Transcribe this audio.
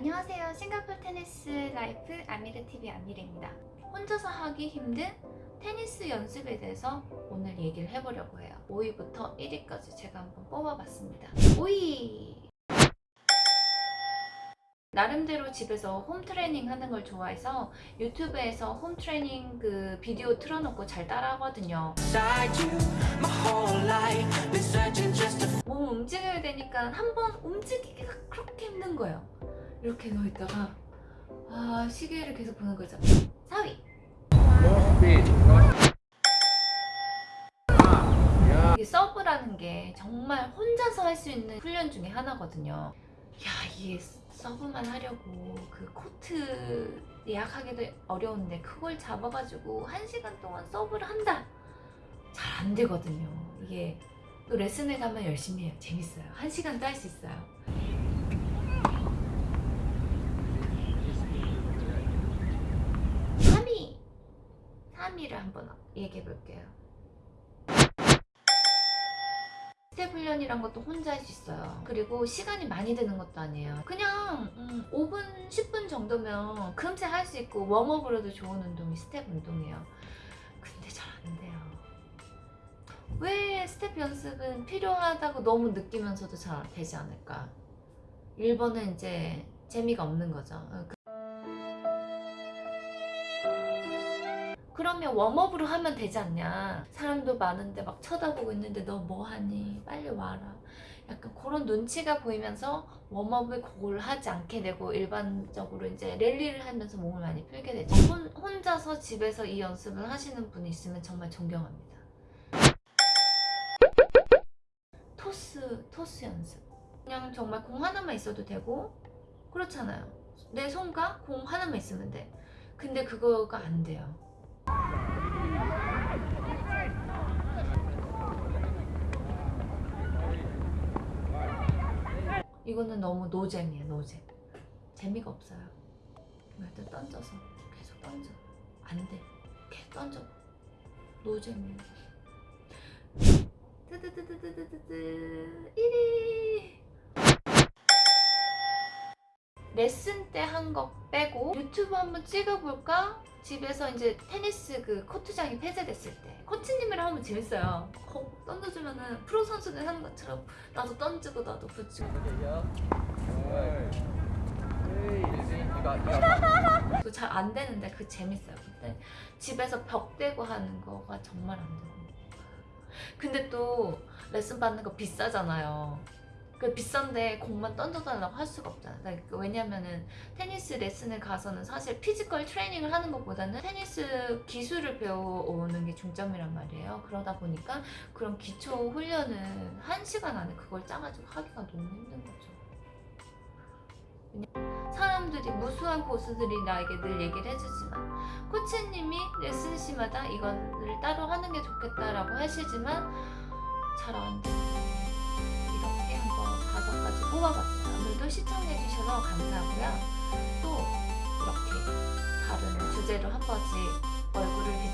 안녕하세요. 싱가포르 테니스 라이프 아미르TV 아미르입니다. 혼자서 하기 힘든 테니스 연습에 대해서 오늘 얘기를 해보려고 해요. 5위부터 1위까지 제가 한번 뽑아봤습니다. 5위! 나름대로 집에서 home training 하는 걸 좋아해서 유튜브에서 home training 그 비디오 틀어놓고 잘 따라하거든요. 몸 움직여야 되니까 한 번 움직이기가 그렇게 힘든 거예요. 이렇게 누워있다가 아 시계를 계속 보는 거죠. 4위! 이 서브라는 게 정말 혼자서 할 수 있는 훈련 중에 하나거든요. 야, 이게 서브만 하려고 그 코트 예약하기도 어려운데 그걸 잡아가지고 한 시간 동안 서브를 한다. 잘 안 되거든요. 이게 또 레슨에 가면 열심히 해요. 재밌어요. 한 시간도 할 수 있어요. 3위! 3위를 한번 얘기해 볼게요. 스텝 훈련이란 것도 혼자 할 수 있어요. 그리고 시간이 많이 드는 것도 아니에요. 그냥 음, 5분, 10분 정도면 금세 할 수 있고 warm-up으로도 좋은 운동이 스텝 운동이에요. 근데 잘 안 돼요. 왜 스텝 연습은 필요하다고 너무 느끼면서도 잘 되지 않을까? 1번은 이제 재미가 없는 거죠. 그- 그러면 warm-up으로 하면 되지 않냐? 사람도 많은데 막 쳐다보고 있는데 너 뭐하니? 빨리 와라. 약간 그런 눈치가 보이면서 warm-up을 그걸 하지 않게 되고 일반적으로 이제 랠리를 하면서 몸을 많이 풀게 되죠. 혼, 혼자서 집에서 이 연습을 하시는 분이 있으면 정말 존경합니다. 토스 토스 연습. 그냥 정말 공 하나만 있어도 되고 그렇잖아요. 내 손과 공 하나만 있으면 돼. 근데 그거가 안 돼요 이거는 너무 노잼이에요 노잼. 재미가 없어요. 말도 던져서 계속 던져? 안돼. 계속 던져. 노잼이에요. 뜨뜨뜨뜨뜨뜨뜨 1위 레슨 때 한 거 빼고 유튜브 한번 찍어볼까? 집에서 이제 테니스 그 코트장이 폐쇄됐을 때. 코치님이랑 하면 재밌어요. 거 던져주면은 프로 선수들 하는 것처럼 나도 던지고 나도 붙이고. 잘 안 되는데 그 재밌어요 근데 집에서 벽 대고 하는 거가 정말 안 되고 근데 또 레슨 받는 거 비싸잖아요 그 비싼데 공만 던져달라고 할 수가 없잖아요 그러니까 왜냐면은 테니스 레슨을 가서는 사실 physical training을 하는 것보다는 테니스 기술을 배워오는 게 중점이란 말이에요. 그러다 보니까 그런 기초 훈련은 한 시간 안에 그걸 짜가지고 하기가 너무 힘든 거죠. 사람들이 무수한 고수들이 나에게 늘 얘기를 해주지만 코치님이 레슨 시마다 이거를 따로 하는 게 좋겠다라고 하시지만 잘 안 돼요 한번 다섯 가지 뽑아봤어요. 오늘도 시청해주셔서 감사하고요. 또 이렇게 다른 주제로 한 번씩 얼굴을